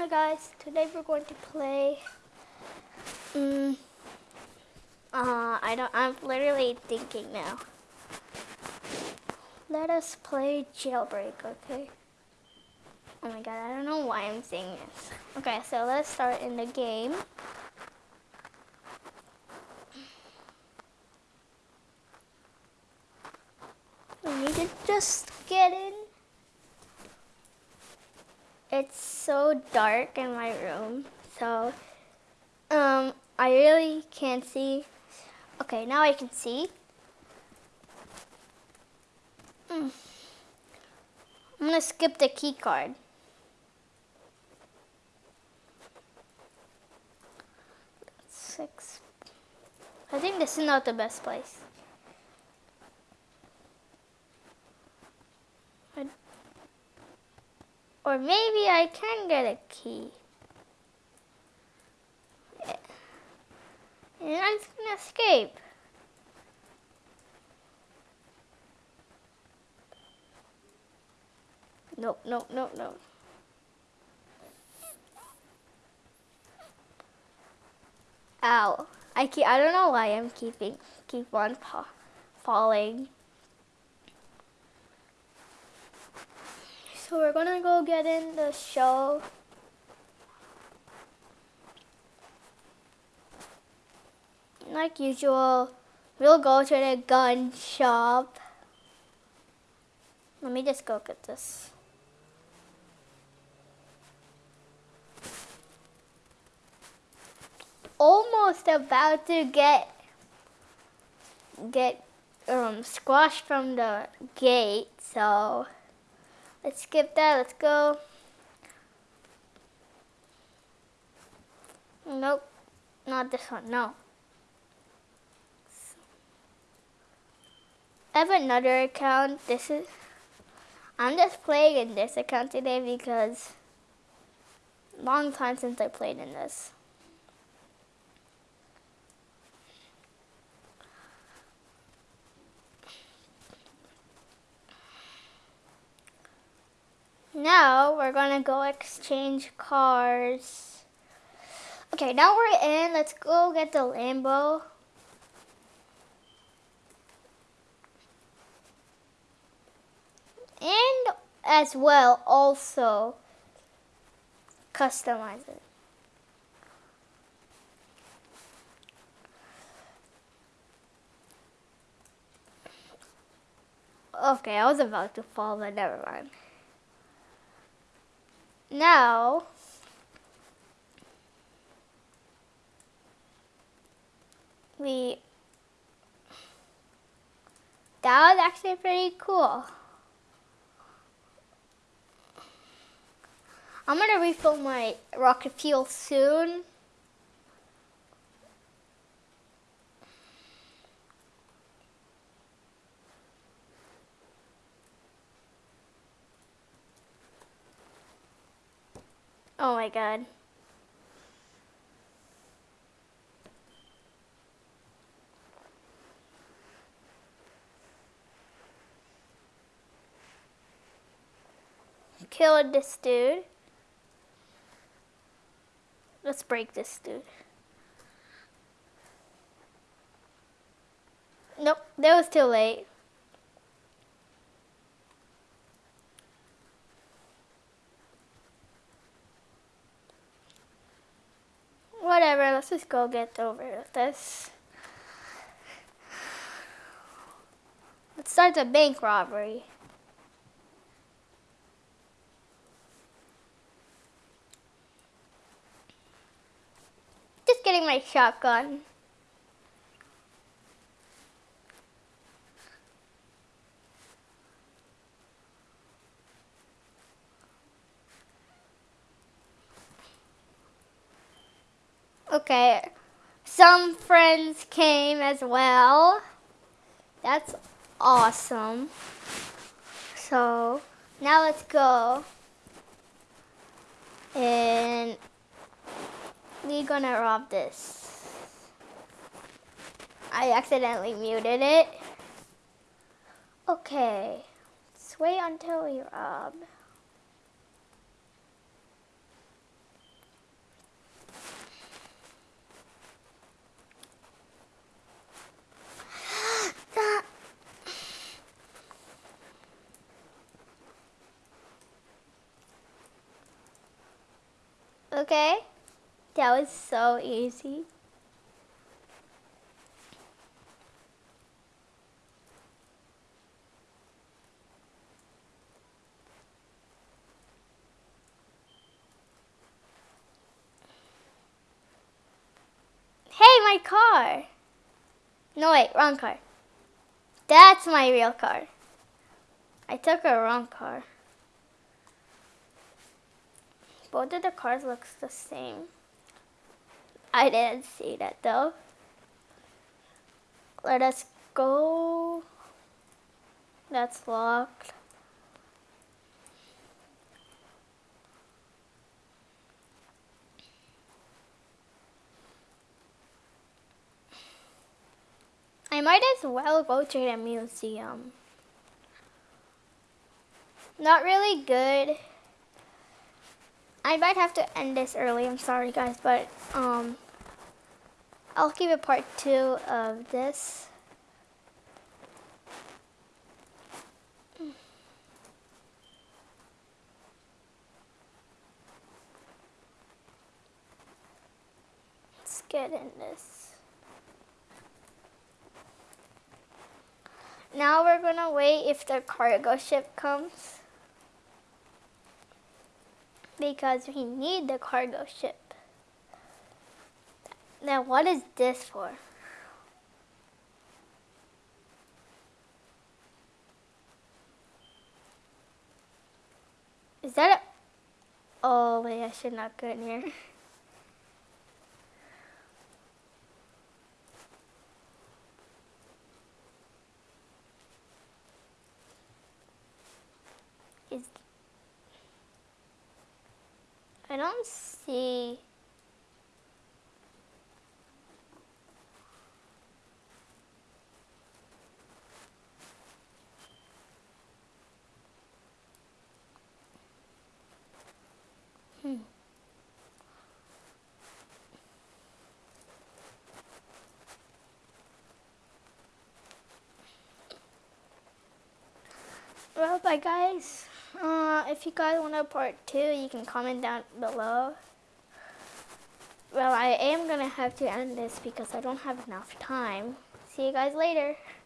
Hi guys, today we're going to play. Um, uh, I don't. I'm literally thinking now. Let us play jailbreak, okay? Oh my god, I don't know why I'm saying this. Okay, so let's start in the game. We need to just get in. It's so dark in my room, so um, I really can't see. Okay, now I can see. Mm. I'm gonna skip the key card. Six. I think this is not the best place. Or maybe I can get a key. And I'm just gonna escape. Nope, nope, nope, nope. Ow. I keep, I don't know why I'm keeping, keep on falling. So we're gonna go get in the show. Like usual, we'll go to the gun shop. Let me just go get this. Almost about to get get um, squashed from the gate, so Let's skip that. Let's go. Nope. Not this one. No. I have another account. This is. I'm just playing in this account today because long time since I played in this. Now we're gonna go exchange cars. Okay, now we're in. Let's go get the Lambo. And as well, also customize it. Okay, I was about to fall, but never mind now we that was actually pretty cool. I'm gonna refill my rocket fuel soon. Oh my god. Killed this dude. Let's break this dude. Nope, that was too late. Let's just go get over this. Let's start the bank robbery. Just getting my shotgun. Okay, some friends came as well. That's awesome. So now let's go. And we're gonna rob this. I accidentally muted it. Okay, let's wait until we rob. Okay? That was so easy. Hey, my car! No, wait, wrong car. That's my real car. I took a wrong car. Both of the cars looks the same. I didn't see that though. Let us go. That's locked. I might as well go to the museum. Not really good. I might have to end this early. I'm sorry, guys, but um, I'll keep a part two of this. Let's get in this. Now we're gonna wait if the cargo ship comes because we need the cargo ship. Now what is this for? Is that a... Oh wait, I should not go in here. Is I don't see. Hmm. Well, bye guys. Uh, if you guys want a part two, you can comment down below. Well, I am going to have to end this because I don't have enough time. See you guys later.